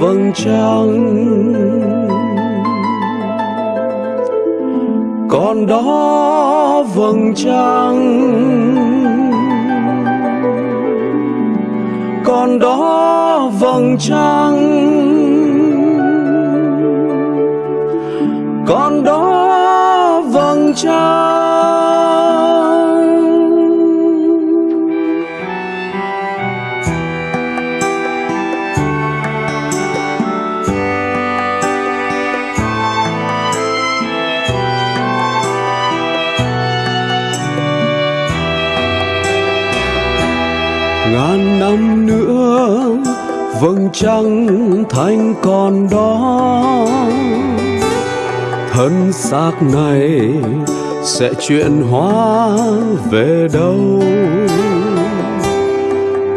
vầng trăng. Còn đó vầng trăng. Còn đó vầng trăng. Còn đó vầng trăng. Ngàn năm nữa, vầng trăng thanh còn đó. Thân xác này sẽ chuyển hóa về đâu?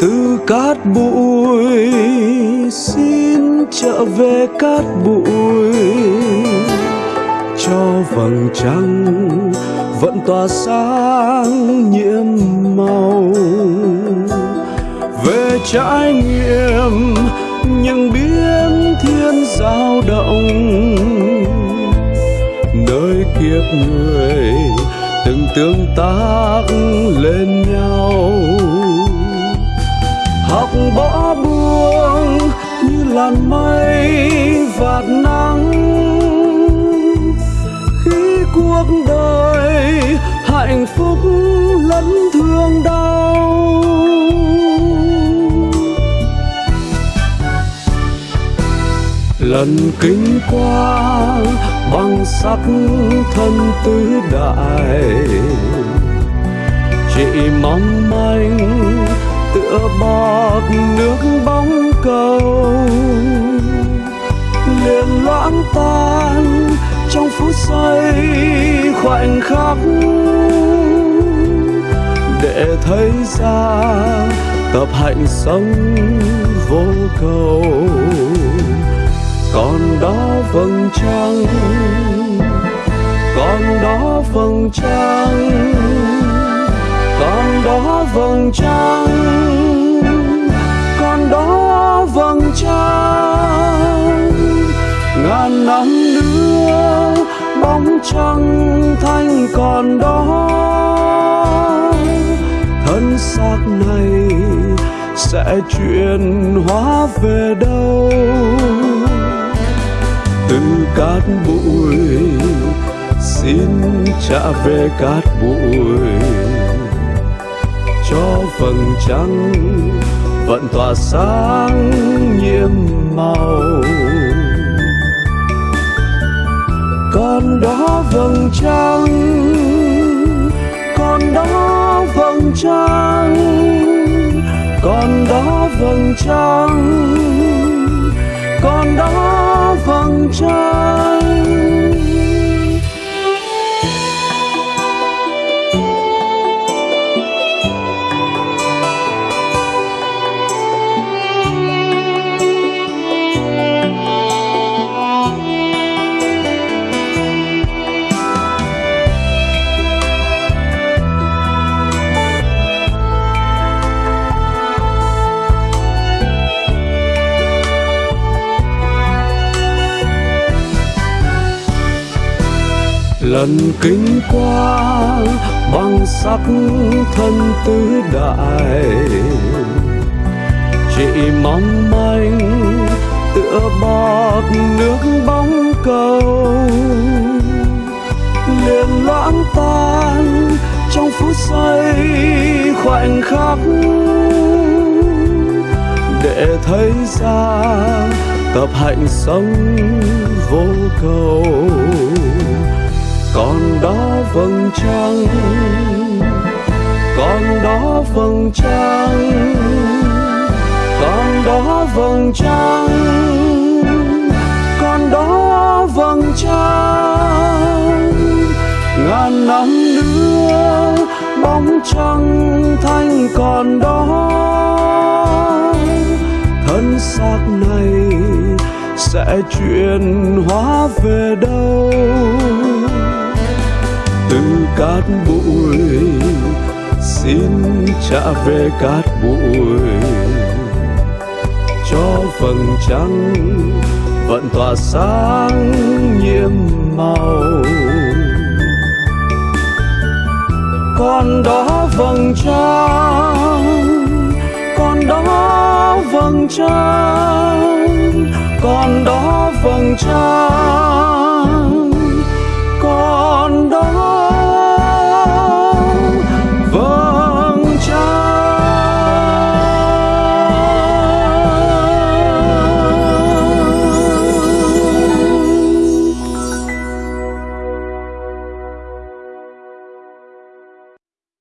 Từ cát bụi xin trở về cát bụi. Cho vầng trăng vẫn tỏa sáng nhiễm màu về trải nghiệm những biến thiên giao động. Nơi kiếp người từng tương tác lên nhau. Học bỏ buông như làn mây vạt nắng. Khi cuộc đời hạnh phúc lẫn thương đau lần kinh qua bằng sắc thân tứ đại. Chỉ mong manh tựa bọt nước bóng cầu, liền loãng tan trong phút giây khoảnh khắc. Để thấy ra tập hạnh sống vô cầu còn đó vầng trăng, còn đó vầng trăng, còn đó vầng trăng, còn đó vầng trăng. Ngàn năm nữa, bóng trăng thanh còn đó. Thân xác này sẽ chuyển hóa về đâu? Cát bụi, xin trả về cát bụi. Cho vầng trăng vẫn tỏa sáng nhiệm màu. Còn đó vầng trăng còn đó vầng trăng còn đó vầng trăng còn đó vầng trăng. Lần kinh qua bằng sắc thân tứ đại. Chỉ mong manh tựa bọt nước bóng cầu, liền loãng tan trong phút giây khoảnh khắc. Để thấy ra tập hạnh sống vô cầu đó vầng trăng, còn đó vầng trăng, còn đó vầng trăng, còn đó vầng trăng. Ngàn năm nữa, bóng trăng thanh còn đó, thân xác này sẽ chuyển hóa về đâu? Cát bụi, xin trả về cát bụi. Cho vầng trăng vẫn tỏa sáng nhiệm màu. Con đó vầng trăng, con đó vầng trăng, con đó vầng trăng.